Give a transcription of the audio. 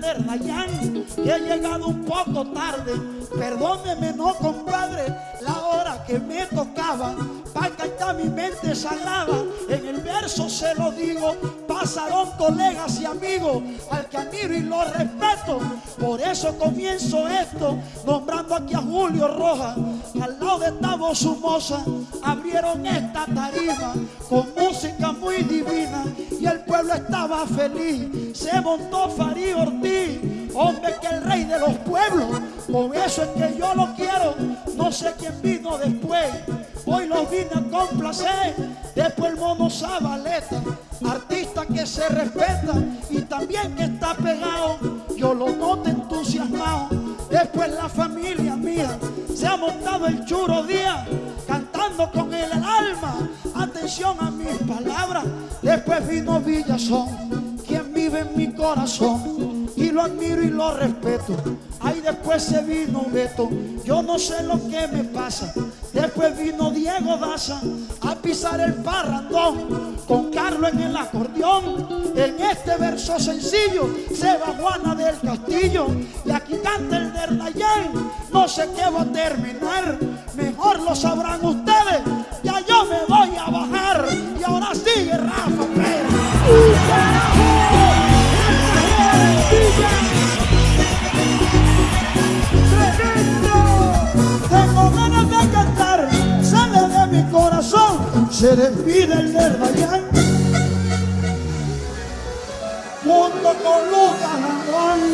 que he llegado un poco tarde. Perdóneme, no compadre, la hora que me tocaba. Para está mi mente sagrada. En el verso se lo digo, pasaron colegas y amigos, al que admiro y lo respeto. Por eso comienzo esto, nombrando aquí a Julio Rojas, al lado de Tavo Sumosa, abrieron esta tarima con música muy divina estaba feliz. Se montó Farid Ortiz, hombre que el rey de los pueblos, por eso es que yo lo quiero, no sé quién vino después. Hoy lo vine a complacer, después el mono Zabaleta, artista que se respeta y también que está pegado, yo lo noto entusiasmado. Después la familia mía se ha montado el churo día, cantando con el alma, a mis palabras. Después vino Villazón, quien vive en mi corazón y lo admiro y lo respeto. Ahí después se vino Beto, yo no sé lo que me pasa. Después vino Diego Daza a pisar el parrandón con Carlos en el acordeón. En este verso sencillo se va Juana del Castillo y aquí canta el Dernayén. No sé qué va a terminar, mejor lo sabrán ustedes. Se despide el de Rayán. Junto con Lucas Juan.